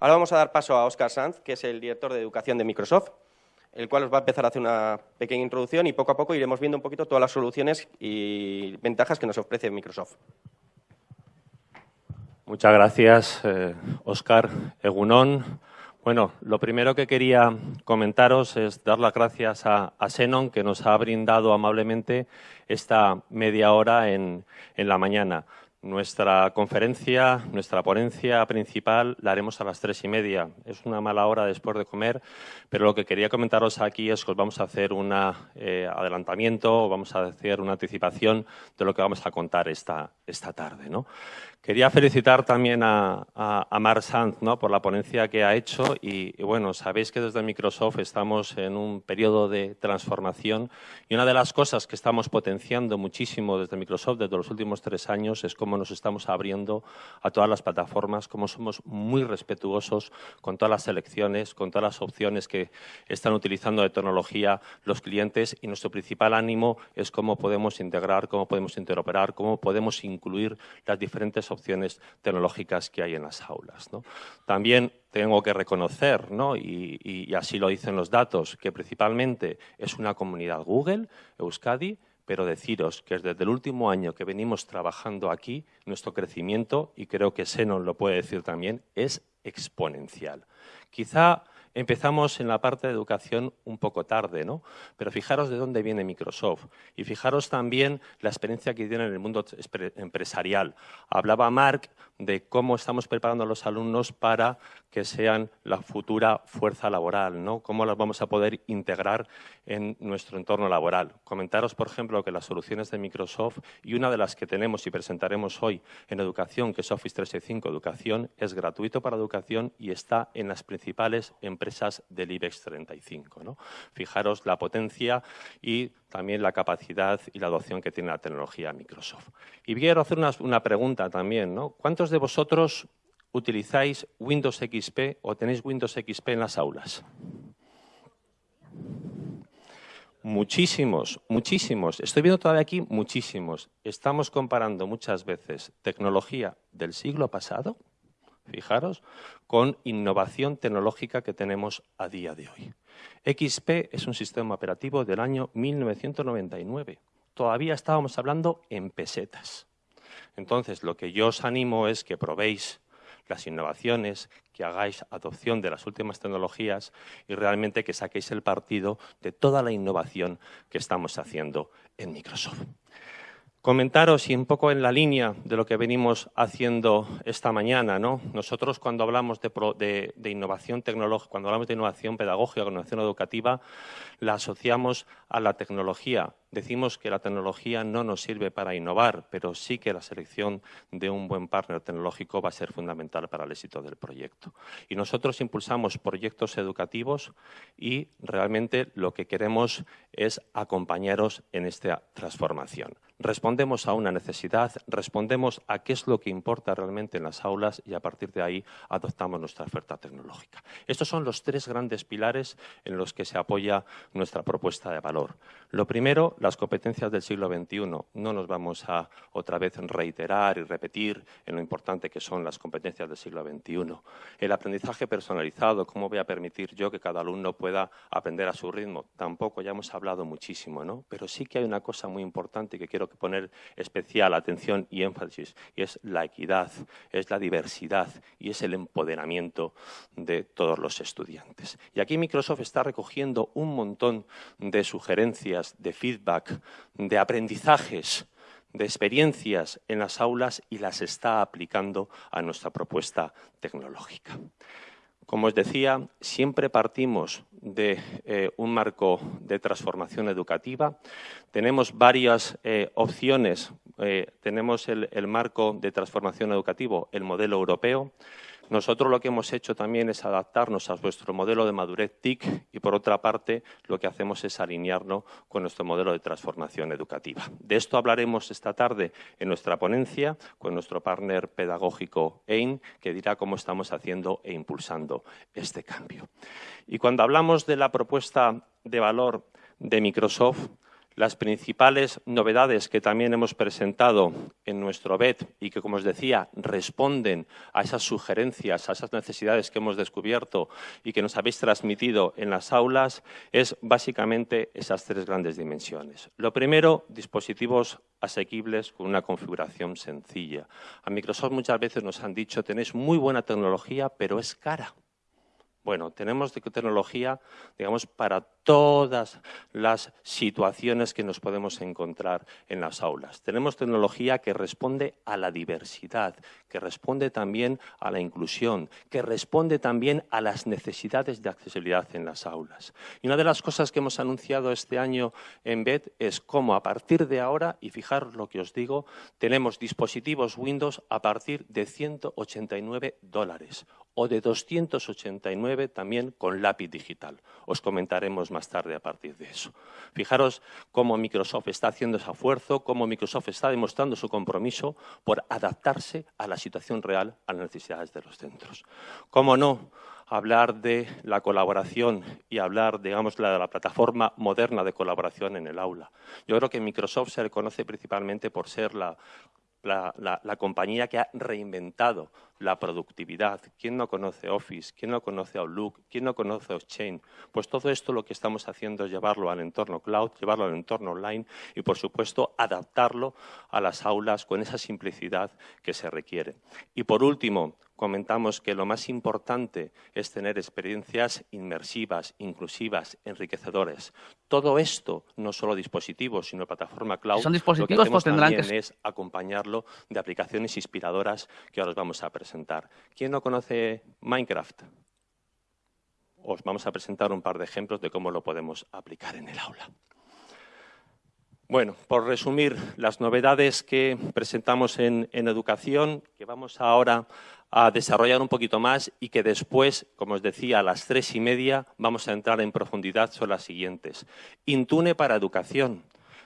Ahora vamos a dar paso a Oscar Sanz, que es el director de educación de Microsoft, el cual os va a empezar a hacer una pequeña introducción y poco a poco iremos viendo un poquito todas las soluciones y ventajas que nos ofrece Microsoft. Muchas gracias, Oscar eh, Egunón. Bueno, lo primero que quería comentaros es dar las gracias a, a que nos ha brindado amablemente esta media hora en la mañana. Nuestra conferencia, nuestra ponencia principal la haremos a las tres y media. Es una mala hora después de comer, pero lo que quería comentaros aquí es que os vamos a hacer un eh, adelantamiento, vamos a hacer una anticipación de lo que vamos a contar esta, esta tarde. ¿no? Quería felicitar también a, a, Mar Sanz ¿no? por la ponencia que ha hecho y, bueno, sabéis que desde Microsoft estamos en un periodo de transformación y una de las cosas que estamos potenciando muchísimo desde Microsoft desde los últimos tres años es cómo nos estamos abriendo a todas las plataformas, cómo somos muy respetuosos con todas las selecciones, con todas las opciones que están utilizando de tecnología los clientes y nuestro principal ánimo es cómo podemos integrar, cómo podemos interoperar, cómo podemos incluir las diferentes opciones tecnológicas que hay en las aulas. También tengo que reconocer, ¿no? y, y, así lo dicen los datos, que principalmente es una comunidad Google, Euskadi, pero deciros que desde el último año que venimos trabajando aquí, nuestro crecimiento, y creo que Senon lo puede decir también, es exponencial. Quizá Empezamos en la parte de educación un poco tarde, ¿no? Pero fijaros de dónde viene Microsoft y fijaros también la experiencia que tiene en el mundo empresarial. Hablaba Mark de cómo estamos preparando a los alumnos para que sean la futura fuerza laboral, ¿no? Cómo las vamos a poder integrar en nuestro entorno laboral. Comentaros, por ejemplo, que las soluciones de Microsoft y una de las que tenemos y presentaremos hoy en educación, que es Office 365 Educación, es gratuito para educación y está en las principales empresas empresas del IBEX 35. ¿no? Fijaros la potencia y también la capacidad y la adopción que tiene la tecnología Microsoft. Y quiero hacer una, una pregunta también. ¿no? ¿Cuántos de vosotros utilizáis Windows XP o tenéis Windows XP en las aulas? Muchísimos, muchísimos. Estoy viendo todavía aquí muchísimos. Estamos comparando muchas veces tecnología del siglo pasado fijaros, con innovación tecnológica que tenemos a día de hoy. XP es un sistema operativo del año 1999. Todavía estábamos hablando en pesetas. Entonces, lo que yo os animo es que probéis las innovaciones, que hagáis adopción de las últimas tecnologías y realmente que saquéis el partido de toda la innovación que estamos haciendo en Microsoft. Comentaros y un poco en la línea de lo que venimos haciendo esta mañana, ¿no? Nosotros cuando hablamos de, de innovación tecnológica, cuando hablamos de innovación pedagógica, innovación educativa, la asociamos a la tecnología. Decimos que la tecnología no nos sirve para innovar, pero sí que la selección de un buen partner tecnológico va a ser fundamental para el éxito del proyecto. Y nosotros impulsamos proyectos educativos y realmente lo que queremos es acompañaros en esta transformación. Respondemos a una necesidad, respondemos a qué es lo que importa realmente en las aulas y a partir de ahí adoptamos nuestra oferta tecnológica. Estos son los tres grandes pilares en los que se apoya nuestra propuesta de valor. Lo primero, las competencias del siglo XXI. No nos vamos a otra vez reiterar y repetir en lo importante que son las competencias del siglo XXI. El aprendizaje personalizado, cómo voy a permitir yo que cada alumno pueda aprender a su ritmo. Tampoco, ya hemos hablado muchísimo, ¿no? Pero sí que hay una cosa muy importante que quiero poner especial atención y énfasis, y es la equidad, es la diversidad y es el empoderamiento de todos los estudiantes. Y aquí Microsoft está recogiendo un montón de sugerencias, de feedback, de aprendizajes, de experiencias en las aulas y las está aplicando a nuestra propuesta tecnológica. Como os decía, siempre partimos de eh, un marco de transformación educativa. Tenemos varias eh, opciones. Eh, tenemos el, el marco de transformación educativo, el modelo europeo, nosotros lo que hemos hecho también es adaptarnos a vuestro modelo de madurez TIC y, por otra parte, lo que hacemos es alinearnos con nuestro modelo de transformación educativa. De esto hablaremos esta tarde en nuestra ponencia con nuestro partner pedagógico EIN, que dirá cómo estamos haciendo e impulsando este cambio. Y cuando hablamos de la propuesta de valor de Microsoft, Las principales novedades que también hemos presentado en nuestro BET y que, como os decía, responden a esas sugerencias, a esas necesidades que hemos descubierto y que nos habéis transmitido en las aulas, es básicamente esas tres grandes dimensiones. Lo primero, dispositivos asequibles con una configuración sencilla. A Microsoft muchas veces nos han dicho, tenéis muy buena tecnología, pero es cara. Bueno, tenemos tecnología, digamos, para todas las situaciones que nos podemos encontrar en las aulas. Tenemos tecnología que responde a la diversidad, que responde también a la inclusión, que responde también a las necesidades de accesibilidad en las aulas. Y una de las cosas que hemos anunciado este año en BED es cómo a partir de ahora, y fijaros lo que os digo, tenemos dispositivos Windows a partir de 189 dólares o de 289 también con lápiz digital. Os comentaremos más tarde a partir de eso. Fijaros cómo Microsoft está haciendo ese esfuerzo, cómo Microsoft está demostrando su compromiso por adaptarse a la situación real, a las necesidades de los centros. ¿Cómo no? hablar de la colaboración y hablar, digamos, de la plataforma moderna de colaboración en el aula. Yo creo que Microsoft se reconoce principalmente por ser la la, compañía que ha reinventado la productividad. ¿Quién no conoce Office? ¿Quién no conoce Outlook? ¿Quién no conoce Exchange? Pues todo esto lo que estamos haciendo es llevarlo al entorno cloud, llevarlo al entorno online y, por supuesto, adaptarlo a las aulas con esa simplicidad que se requiere. Y, por último, comentamos que lo más importante es tener experiencias inmersivas, inclusivas, enriquecedoras. Todo esto, no solo dispositivos, sino plataforma cloud, ¿Son dispositivos, lo que pues también que... es acompañarlo de aplicaciones inspiradoras que ahora os vamos a presentar. ¿Quién no conoce Minecraft? Os vamos a presentar un par de ejemplos de cómo lo podemos aplicar en el aula. Bueno, por resumir, las novedades que presentamos en, en, educación, que vamos ahora a desarrollar un poquito más y que después, como os decía, a las tres y media vamos a entrar en profundidad son las siguientes. Intune para educación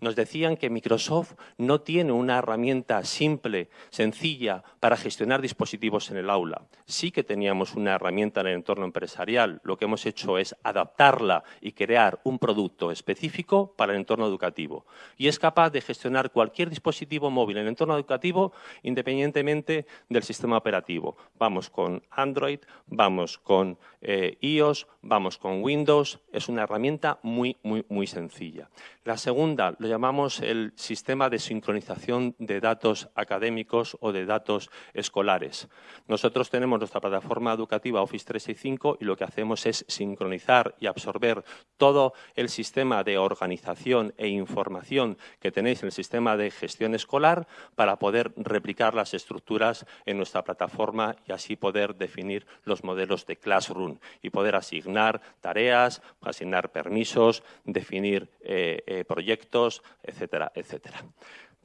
nos decían que Microsoft no tiene una herramienta simple, sencilla, para gestionar dispositivos en el aula. Sí que teníamos una herramienta en el entorno empresarial. Lo que hemos hecho es adaptarla y crear un producto específico para el entorno educativo. Y es capaz de gestionar cualquier dispositivo móvil en el entorno educativo independientemente del sistema operativo. Vamos con Android, vamos con eh, iOS, vamos con Windows. Es una herramienta muy, muy, muy sencilla. La segunda, llamamos el sistema de sincronización de datos académicos o de datos escolares. Nosotros tenemos nuestra plataforma educativa Office 365 y lo que hacemos es sincronizar y absorber todo el sistema de organización e información que tenéis en el sistema de gestión escolar para poder replicar las estructuras en nuestra plataforma y así poder definir los modelos de Classroom y poder asignar tareas, asignar permisos, definir eh, eh, proyectos, etcétera, etcétera.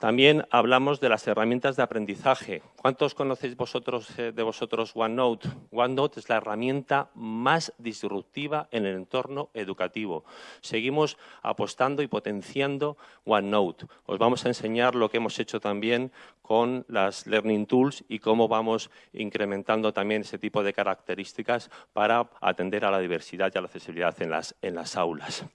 También hablamos de las herramientas de aprendizaje. ¿Cuántos conocéis vosotros, eh, de vosotros OneNote? OneNote es la herramienta más disruptiva en el entorno educativo. Seguimos apostando y potenciando OneNote. Os vamos a enseñar lo que hemos hecho también con las Learning Tools y cómo vamos incrementando también ese tipo de características para atender a la diversidad y a la accesibilidad en las, en las aulas.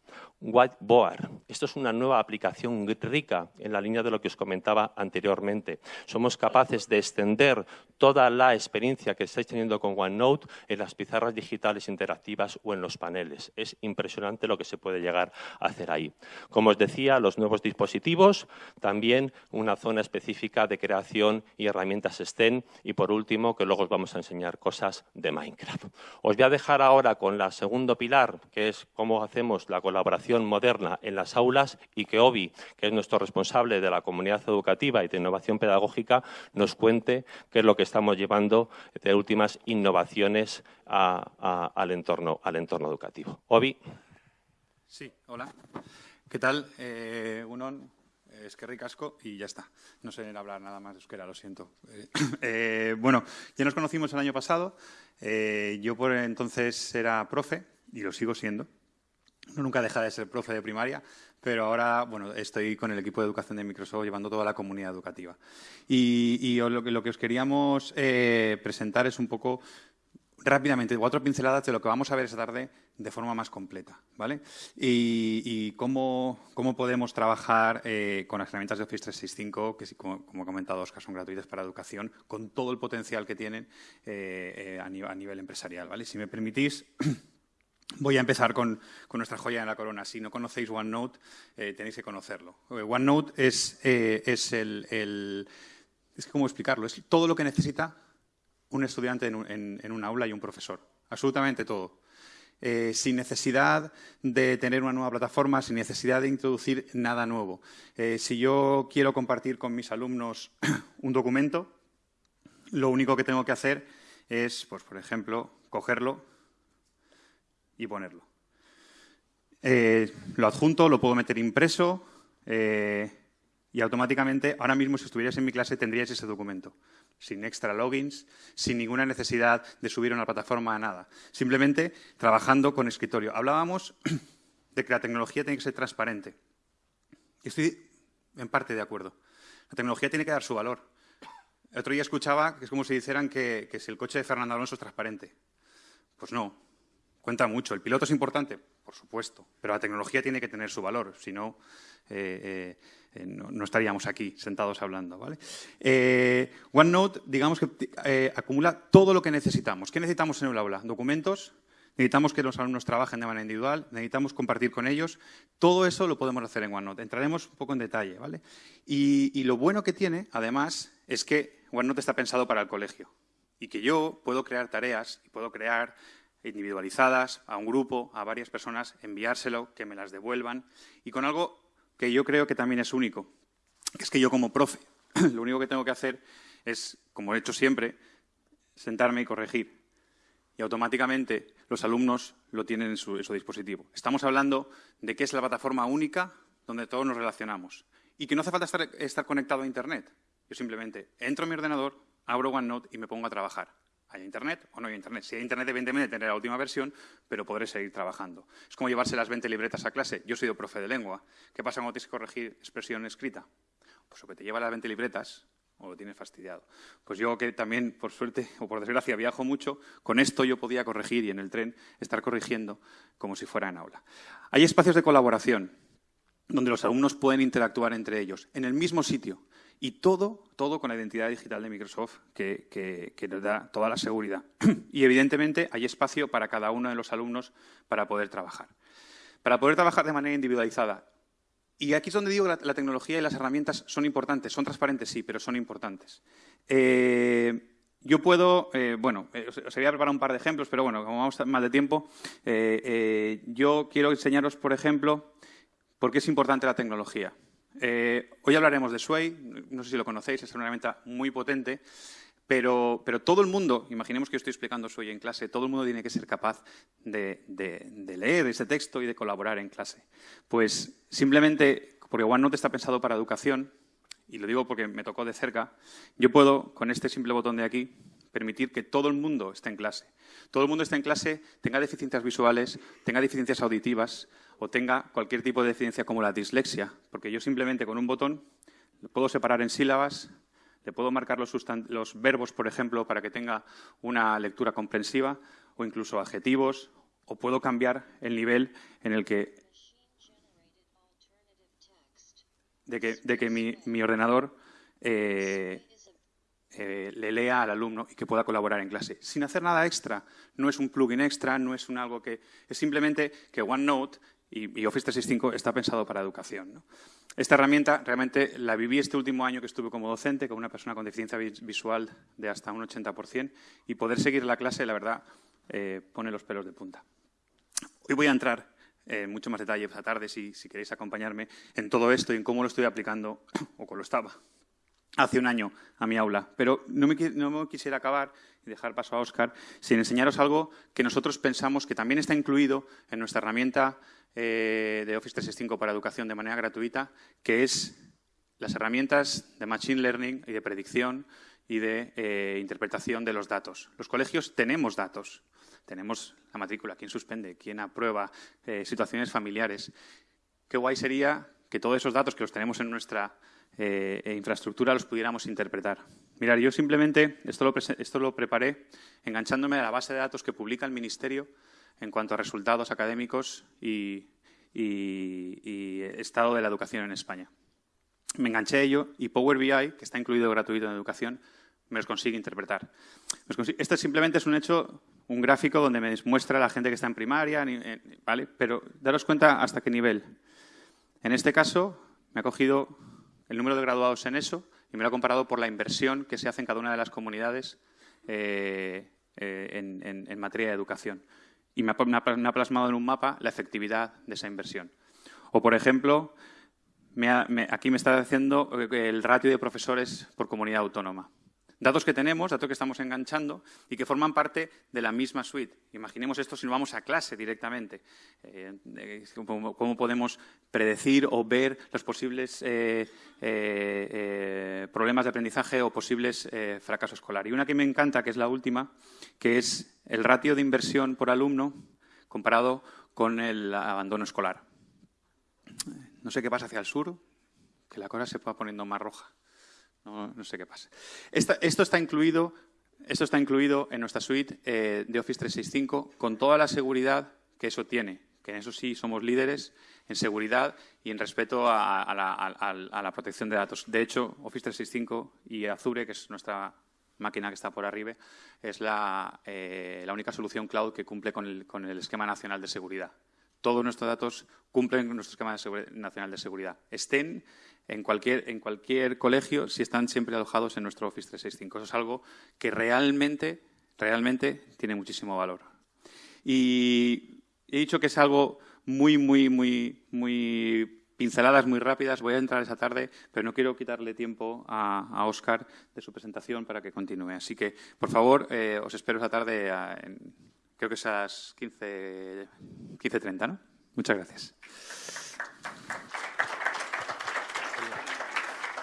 Whiteboard. Esto es una nueva aplicación rica en la línea de lo que os comentaba anteriormente. Somos capaces de extender toda la experiencia que estáis teniendo con OneNote en las pizarras digitales interactivas o en los paneles. Es impresionante lo que se puede llegar a hacer ahí. Como os decía, los nuevos dispositivos, también una zona específica de creación y herramientas STEM y, por último, que luego os vamos a enseñar cosas de Minecraft. Os voy a dejar ahora con la segundo pilar, que es cómo hacemos la colaboración moderna en las aulas y que OBI, que es nuestro responsable de la comunidad educativa y de innovación pedagógica, nos cuente qué es lo que estamos llevando de últimas innovaciones al, entorno, al entorno educativo. OBI. Sí, hola. ¿Qué tal? Eh, Unon, es que ricasco y ya está. No sé hablar nada más de euskera, lo siento. Eh, bueno, ya nos conocimos el año pasado. Eh, yo por entonces era profe y lo sigo siendo nunca deja de ser profe de primaria, pero ahora bueno, estoy con el equipo de educación de Microsoft llevando toda la comunidad educativa. Y, lo, que, os queríamos eh, presentar es un poco rápidamente cuatro pinceladas de lo que vamos a ver esta tarde de forma más completa, ¿vale? Y, cómo, podemos trabajar eh, con las herramientas de Office 365, que como, como he comentado Oscar, son gratuitas para educación, con todo el potencial que tienen eh, a, nivel, a nivel empresarial, ¿vale? Si me permitís... Voy a empezar con, nuestra joya en la corona. Si no conocéis OneNote, eh, tenéis que conocerlo. Eh, OneNote es, eh, es el, Es cómo explicarlo. Es todo lo que necesita un estudiante en un, aula y un profesor. Absolutamente todo. sin necesidad de tener una nueva plataforma, sin necesidad de introducir nada nuevo. si yo quiero compartir con mis alumnos un documento, lo único que tengo que hacer es, pues, por ejemplo, cogerlo, y ponerlo. Eh, lo adjunto, lo puedo meter impreso eh, y automáticamente, ahora mismo si estuvierais en mi clase tendríais ese documento, sin extra logins, sin ninguna necesidad de subir a una plataforma, a nada. Simplemente trabajando con escritorio. Hablábamos de que la tecnología tiene que ser transparente. Estoy en parte de acuerdo. La tecnología tiene que dar su valor. El otro día escuchaba que es como si dijeran que si el coche de Fernando Alonso es transparente. Pues no, cuenta mucho. ¿El piloto es importante? Por supuesto, pero la tecnología tiene que tener su valor, si no, eh, eh, no, estaríamos aquí sentados hablando. ¿vale? Eh, OneNote, digamos que acumula todo lo que necesitamos. ¿Qué necesitamos en el aula? Documentos, necesitamos que los alumnos trabajen de manera individual, necesitamos compartir con ellos. Todo eso lo podemos hacer en OneNote. Entraremos un poco en detalle. ¿vale? Y, y lo bueno que tiene, además, es que OneNote está pensado para el colegio y que yo puedo crear tareas y puedo crear individualizadas a un grupo, a varias personas, enviárselo, que me las devuelvan y con algo que yo creo que también es único, que es que yo como profe lo único que tengo que hacer es, como he hecho siempre, sentarme y corregir. Y automáticamente los alumnos lo tienen en su, dispositivo. Estamos hablando de que es la plataforma única donde todos nos relacionamos y que no hace falta estar, estar conectado a Internet. Yo simplemente entro en mi ordenador, abro OneNote y me pongo a trabajar. ¿Hay internet o no hay internet? Si hay internet, evidentemente tendré la última versión, pero podré seguir trabajando. Es como llevarse las 20 libretas a clase. Yo soy profe de lengua. ¿Qué pasa cuando tienes que corregir expresión escrita? Pues o que te lleva las 20 libretas o lo tienes fastidiado. Pues yo que también, por suerte o por desgracia, viajo mucho, con esto yo podía corregir y en el tren estar corrigiendo como si fuera en aula. Hay espacios de colaboración donde los alumnos pueden interactuar entre ellos, en el mismo sitio. Y todo, todo con la identidad digital de Microsoft, que, que, nos da toda la seguridad. y evidentemente hay espacio para cada uno de los alumnos para poder trabajar. Para poder trabajar de manera individualizada. Y aquí es donde digo que la, tecnología y las herramientas son importantes. Son transparentes, sí, pero son importantes. Eh, yo puedo, eh, bueno, eh, os, voy a preparar un par de ejemplos, pero bueno, como vamos mal de tiempo, yo quiero enseñaros, por ejemplo, por qué es importante la tecnología. Eh, hoy hablaremos de Sway, no sé si lo conocéis, es una herramienta muy potente, pero, todo el mundo, imaginemos que yo estoy explicando Sway en clase, todo el mundo tiene que ser capaz de, leer ese texto y de colaborar en clase. Pues simplemente, porque OneNote está pensado para educación, y lo digo porque me tocó de cerca, yo puedo, con este simple botón de aquí, permitir que todo el mundo esté en clase. Todo el mundo esté en clase, tenga deficiencias visuales, tenga deficiencias auditivas, o tenga cualquier tipo de deficiencia como la dislexia, porque yo simplemente con un botón lo puedo separar en sílabas, le puedo marcar los, verbos, por ejemplo, para que tenga una lectura comprensiva, o incluso adjetivos, o puedo cambiar el nivel en el que de que, mi, ordenador eh, eh, le lea al alumno y que pueda colaborar en clase. Sin hacer nada extra. No es un plugin extra, no es un algo que... Es simplemente que OneNote y, Office 365 está pensado para educación. Esta herramienta realmente la viví este último año que estuve como docente con una persona con deficiencia visual de hasta un 80% y poder seguir la clase, la verdad, eh, pone los pelos de punta. Hoy voy a entrar en mucho más detalle esta tarde, si queréis acompañarme, en todo esto y en cómo lo estoy aplicando, o cómo lo estaba, hace un año a mi aula. Pero no me, no quisiera acabar y dejar paso a Óscar sin enseñaros algo que nosotros pensamos que también está incluido en nuestra herramienta eh, de Office 365 para educación de manera gratuita, que es las herramientas de Machine Learning y de predicción y de eh, interpretación de los datos. Los colegios tenemos datos. Tenemos la matrícula, quién suspende, quién aprueba, eh, situaciones familiares. Qué guay sería que todos esos datos que los tenemos en nuestra, eh, e infraestructura los pudiéramos interpretar. Mirar, yo simplemente esto lo, preparé enganchándome a la base de datos que publica el Ministerio en cuanto a resultados académicos y, estado de la educación en España. Me enganché a ello y Power BI, que está incluido gratuito en educación, me los consigue interpretar. Esto simplemente es un hecho, un gráfico donde me muestra la gente que está en primaria, ¿vale? Pero daros cuenta hasta qué nivel. En este caso, me ha cogido el número de graduados en eso y me lo ha comparado por la inversión que se hace en cada una de las comunidades eh, eh, en, materia de educación. Y me ha, plasmado en un mapa la efectividad de esa inversión. O, por ejemplo, aquí me está diciendo eh, el ratio de profesores por comunidad autónoma. Datos que tenemos, datos que estamos enganchando y que forman parte de la misma suite. Imaginemos esto si no vamos a clase directamente. Eh, ¿cómo, podemos predecir o ver los posibles eh, eh, problemas de aprendizaje o posibles fracaso escolar? Y una que me encanta, que es la última, que es el ratio de inversión por alumno comparado con el abandono escolar. No sé qué pasa hacia el sur, que la cosa se va poniendo más roja. No, sé qué pasa. esto, está incluido, esto está incluido en nuestra suite eh, de Office 365 con toda la seguridad que eso tiene, que en eso sí somos líderes en seguridad y en respeto a, la, protección de datos. De hecho, Office 365 y Azure, que es nuestra máquina que está por arriba, es la, eh, única solución cloud que cumple con el, esquema nacional de seguridad. Todos nuestros datos cumplen nuestro esquema nacional de seguridad. Estén en cualquier, en cualquier colegio si están siempre alojados en nuestro Office 365. Eso es algo que realmente, realmente tiene muchísimo valor. Y he dicho que es algo muy, muy, muy, muy pinceladas muy rápidas. Voy a entrar esa tarde, pero no quiero quitarle tiempo a, Óscar de su presentación para que continúe. Así que, por favor, eh, os espero esa tarde, en, creo que es a las 15.30, ¿no? Muchas gracias.